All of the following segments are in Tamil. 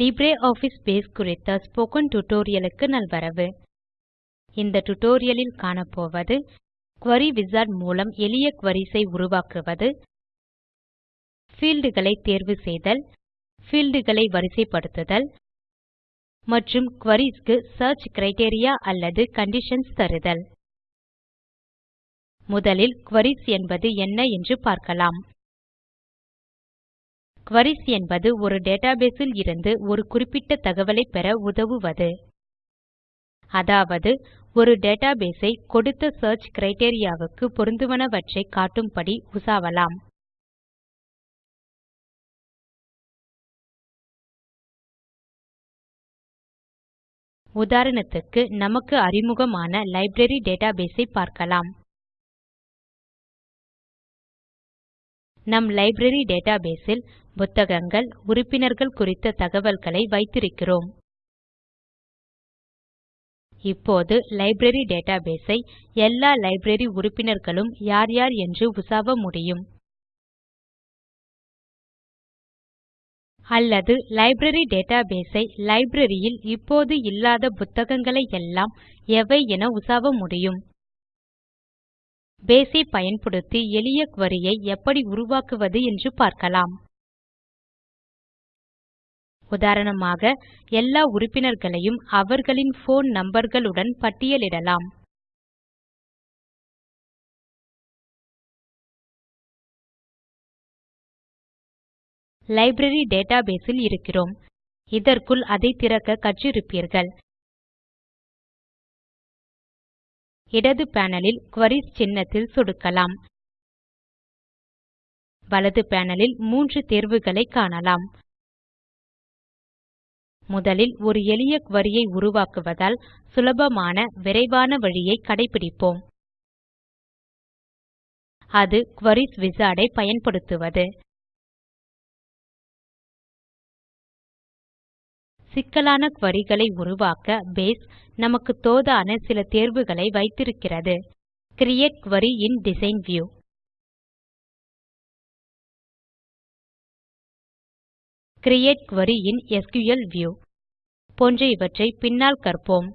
LibreOffice Base குறித்த ஸ்போக்கன் tutorial நல்வரவு. இந்த tutorial காணப்போவது Query Wizard மூலம் எளிய queries ஐ உருவாக்குவது fieldகளை தேர்வு செய்தல் fieldகளை வரிசைப்படுத்துதல் மற்றும் queries க்கு சியர்ச் அல்லது கண்டிஷன்ஸ் தருதல். முதலில் குரீஸ் என்பது என்ன என்று பார்க்கலாம். Queries என்பது ஒரு database ல் இருந்து ஒரு குறிப்பிட்ட தகவலை பெற உதவுவது. அதாவது ஒரு database ஐ கொடுத்த search கிரைட்டீரியா க்கு பொருந்துவனவற்றை காட்டும்படி உசாவலாம். உதாரணத்துக்கு நமக்கு அறிமுகமான லைப்ரரி database ஐ பார்க்கலாம். நம் லைப்ரரி database ல் புத்தகங்கள் உறுப்பினர்கள் குறித்த தகவல்களை வைத்திருக்கிறோம். இப்போது லைப்ரரி டேட்டாபேஸ் ஐ எல்லா லைப்ரரி உறுப்பினர்களும் யார் யார் என்று உசாவ முடியும். அல்லது லைப்ரரி டேட்டாபேஸ் ஐ இப்போது இல்லாத புத்தகங்களை எல்லாம் எவை என உசாவ முடியும்? பேஸ் ஐ பயன்படுத்தி எளிய குரி ஐ எப்படி உருவாக்குவது என்று பார்க்கலாம். உதாரணமாக எல்லா உறுப்பினர்களையும் அவர்களின் போன் நம்பர்களுடன் பட்டியலிடலாம். லைப்ரரி டேட்டாபேஸ் ல் இருக்கிறோம். இதற்குள் அதை திறக்க கற்றிருப்பீர்கள். இடது பேனலில் குரீஸ் சின்னத்தில் சொடுக்கலாம். வலது பேனலில் மூன்று தேர்வுகளை காணலாம். முதலில் ஒரு எளிய query ஐ உருவாக்குவதால் சுலபமான விரைவான வழியை கடைப்பிடிப்போம். அது குரீஸ் wizard ஐ பயன்படுத்துவது. சிக்கலான குரி களை உருவாக்க பேஸ் நமக்கு தோதான சில தேர்வுகளை வைத்திருக்கிறது. Create query in design view. Create Query in SQL View போன்ற இவற்றை பின்னால் கற்போம்.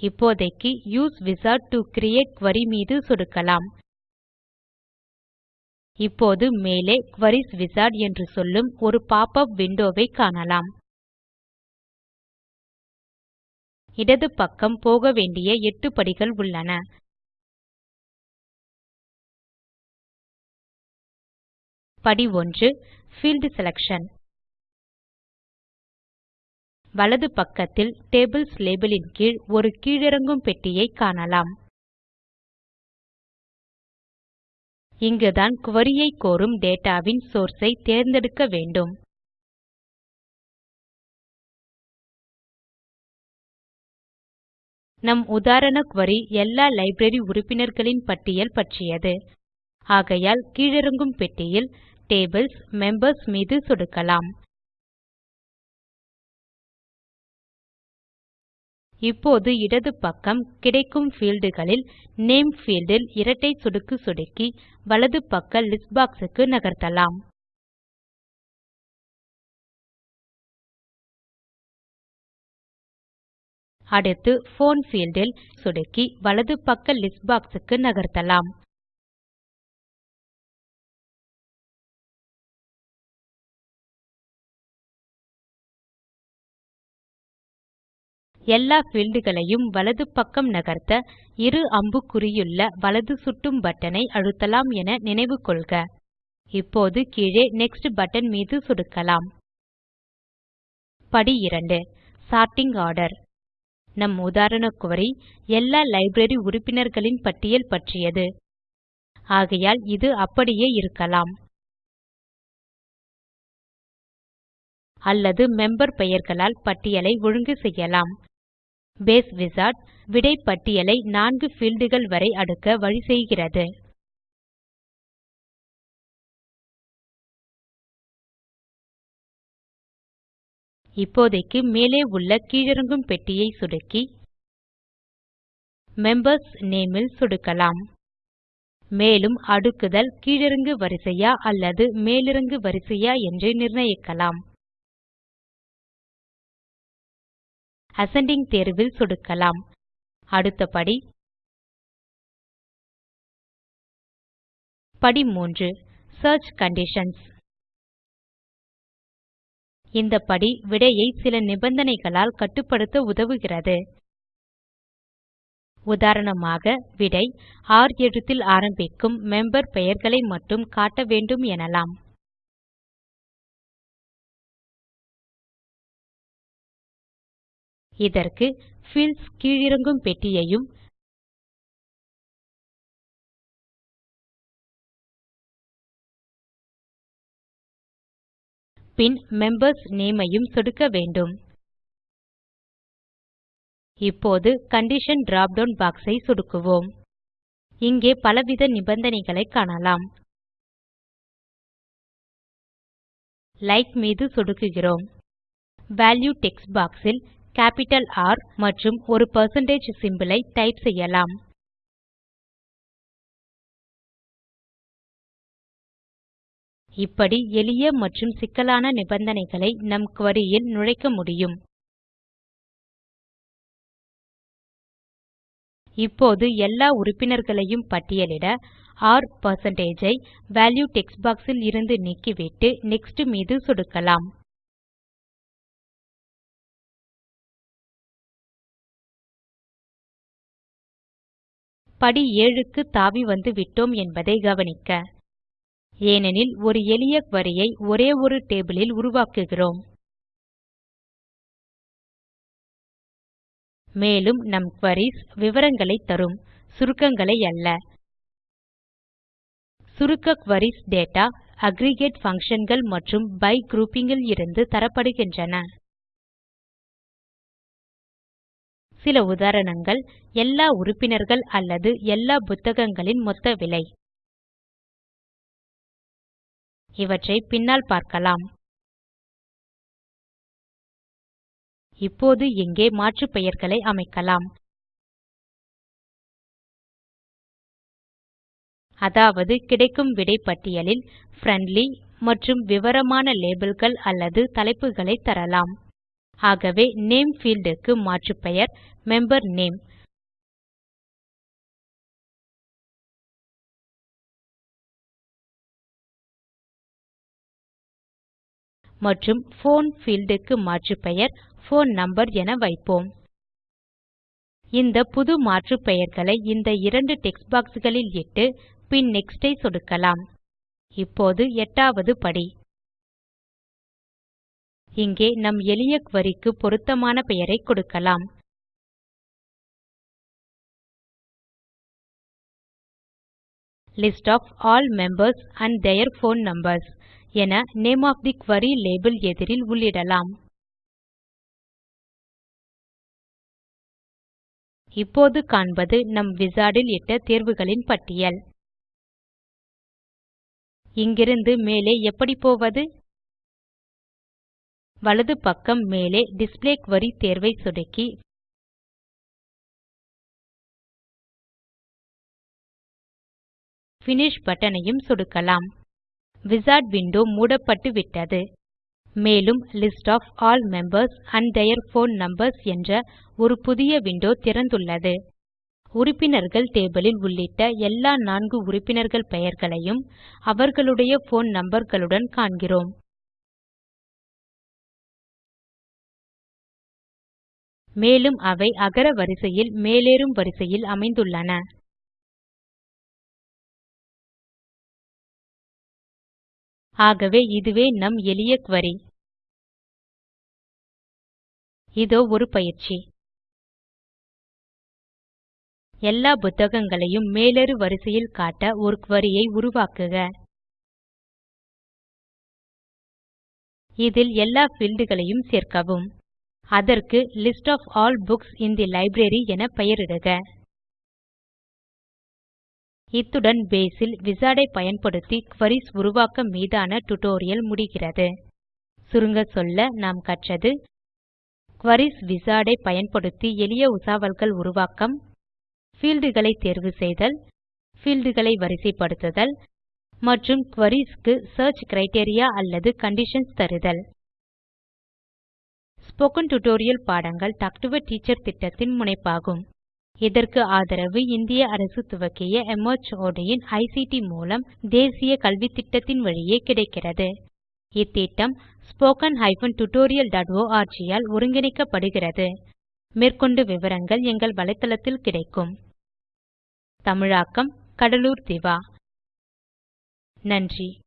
இப்போதைக்கு Use wizard to create Query மீது சொடுக்கலாம். இப்போது மேலே Queries Wizard என்று சொல்லும் ஒரு பாப் அப் விண்டோவை காணலாம். இடது பக்கம் போக வேண்டிய எட்டு படிகள் உள்ளன. படி 1 Field Selection. வலது பக்கத்தில் Tables லேபல் ன் கீழ் ஒரு கீழிறங்கும் பெட்டியை காணலாம். இங்குதான் குரி ஐ கோரும் டேட்டாவின் வின் ஐ தேர்ந்தெடுக்க வேண்டும். நம் உதாரண குரி எல்லா லைப்ரரி உறுப்பினர்களின் பட்டியல் பற்றியது. ஆகையால் கீழிறங்கும் பெட்டியில் டேபிள்ஸ் மெம்பர்ஸ் மீது சொடுக்கலாம். இப்போது இடது பக்கம் கிடைக்கும் fieldகளில் நேம் பீல்ட் இரட்டை சொடுக்கு சொடுக்கி வலது பக்க லிஸ்ட் பாக்ஸ் க்கு நகர்த்தலாம். அடுத்து போன் பீல்ட் ல் சொடுக்கி வலது பக்க லிஸ்ட் பாக்ஸ் க்கு நகர்த்தலாம். எல்லா fieldகளையும் வலது பக்கம் நகர்த்த இரு அம்புக்குறியுள்ள வலது சுட்டும் பட்டனை அழுத்தலாம் என நினைவு கொள்க. இப்போது கீழே நெக்ஸ்ட் பட்டன் மீது சொடுக்கலாம். படி 2 சோர்ட்டிங் ஆர்டர் நம் உதாரண குரி எல்லா லைப்ரரி உறுப்பினர்களின் பட்டியல் பற்றியது. ஆகையால் இது அப்படியே இருக்கலாம். அல்லது மெம்பர் பெயர்களால் பட்டியலை ஒழுங்கு செய்யலாம். பேஸ் விசார்ட் விடை பட்டியலை நான்கு fieldகள் வரை அடுக்க வழி செய்கிறது. இப்போதைக்கு மேலே உள்ள கீழிறங்கும் பெட்டியை சொடுக்கி மெம்பர்ஸ் நேம் இல் சொடுக்கலாம். மேலும் அடுக்குதல் கீழிறங்கு வரிசையா அல்லது மேலிறங்கு வரிசையா என்று நிர்ணயிக்கலாம். அசெண்டிங் தேர்வில் சொடுக்கலாம். அடுத்த படி. படி 3 சியர்ச் கண்டிஷன்ஸ் இந்த படி விடையை சில நிபந்தனைகளால் கட்டுப்படுத்த உதவுகிறது. உதாரணமாக விடை ர் எழுத்தில் ஆரம்பிக்கும் மெம்பர் பெயர்களை மட்டும் காட்ட வேண்டும் எனலாம். இதற்கு Fields கீழிறங்கும் பெட்டியையும் பின் மெம்பர்ஸ் நேம் ஐயும் சொடுக்க வேண்டும். இப்போது கண்டிஷன் டிராப் டவுன் box ஐ சொடுக்குவோம். இங்கே பலவித நிபந்தனைகளை காணலாம். லைக் மீது சொடுக்குகிறோம். வால்யூ டெக்ஸ்ட் பாக்ஸ் ல் கேப்பிட்டல் R மற்றும் ஒரு percentage symbol ஐ டைப் செய்யலாம். இப்படி எளிய மற்றும் சிக்கலான நிபந்தனைகளை நம் குரி ல் நுழைக்க முடியும். இப்போது எல்லா உறுப்பினர்களையும் பட்டியலிட R ஐ வால்யூ டெக்ஸ்ட் box ல் இருந்து நீக்கிவிட்டு நெக்ஸ்ட் மீது சொடுக்கலாம். படி 7 க்கு தாவி வந்துவிட்டோம் என்பதை கவனிக்க. ஏனெனில் ஒரு எளிய குரி ஐ ஒரே ஒரு டேபிளில் உருவாக்குகிறோம். மேலும் நம் queries விவரங்களைத் தரும். சுருக்கங்களை அல்ல. சுருக்க queries டேட்டா அக்ரிகேட் functionகள் மற்றும் பை grouping இருந்து தரப்படுகின்றன. சில உதாரணங்கள் எல்லா உறுப்பினர்கள் அல்லது எல்லா புத்தகங்களின் மொத்த விலை. இவற்றை பின்னால் பார்க்கலாம். இப்போது இங்கே மாற்று பெயர்களை அமைக்கலாம். அதாவது கிடைக்கும் விடை பட்டியலில் ஃப்ரெண்ட்லி மற்றும் விவரமான லேபிள்கள் அல்லது தலைப்புகளை தரலாம். ஆகவே நேம் பீல்ட் க்கு மாற்றுப்பெயர் மெம்பர் நேம் மற்றும் போன் பீல்ட் க்கு மாற்றுப்பெயர் போன் நம்பர் என வைப்போம். இந்த புது மாற்றுப்பெயர்களை இந்த இரண்டு டெக்ஸ்ட் பாக்ஸ்களில் இட்டு பின் நெக்ஸ்ட் ஐ சொடுக்கலாம். இப்போது எட்டாவது படி. இங்கே நம் எளிய குரி க்கு பொருத்தமான பெயரை கொடுக்கலாம். List of all members and their phone numbers என name of the query label எதிரில் உள்ளிடலாம். இப்போது காண்பது நம் விசாடில் ல் இட்ட தேர்வுகளின் பட்டியல். இங்கிருந்து மேலே எப்படி போவது? வலது பக்கம் மேலே டிஸ்ப்ளே குரி தேர்வை சொடுக்கி Finish பட்டனையும் சொடுக்கலாம். விசார்ட் விண்டோ மூடப்பட்டுவிட்டது. மேலும் list of all members and their phone numbers என்ற ஒரு புதிய விண்டோ திறந்துள்ளது. உறுப்பினர்கள் டேபிளில் உள்ளிட்ட எல்லா நான்கு உறுப்பினர்கள் பெயர்களையும் அவர்களுடைய போன் நம்பர்களுடன் காண்கிறோம். மேலும் அவை அகர வரிசையில் மேலேறும் வரிசையில் அமைந்துள்ளன. ஆகவே இதுவே நம் எளிய query. இதோ ஒரு பயிற்சி. எல்லா புத்தகங்களையும் மேலேறு வரிசையில் காட்ட ஒரு query ஐ உருவாக்குக. இதில் எல்லா fieldகளையும் சேர்க்கவும். அதற்கு list of all books in the library என பெயரிடுக. இத்துடன் பேஸ் விசாடை ஐ பயன்படுத்தி குரீஸ் உருவாக்க மீதான டியூட்டோரியல் முடிகிறது. சுருங்க சொல்ல நாம் கற்றது queries விசாடை ஐ பயன்படுத்தி எளிய உசாவல்கள் உருவாக்கம் பீல்ட் களை தேர்வு செய்தல் பீல்ட் களை வரிசைப்படுத்துதல் மற்றும் queries க்கு சியர்ச் கிரைட்டீரியா அல்லது கண்டிஷன்ஸ் தருதல். ஸ்போக்கன் டியூட்டோரியல் பாடங்கள் டாக் டு எ டீச்சர் திட்டத்தின் முனைப்பாகும். இதற்கு ஆதரவு இந்திய அரசு துவக்கிய MHRD இன் ஐசிடி மூலம் தேசிய கல்வித்திட்டத்தின் வழியே கிடைக்கிறது. இத்திட்டம் spoken tutorialorg ஆல் ஒருங்கிணைக்கப்படுகிறது. மேற்கொண்டு விவரங்கள் எங்கள் வலைத்தளத்தில் கிடைக்கும். தமிழாக்கம் கடலூர் திவா. நன்றி.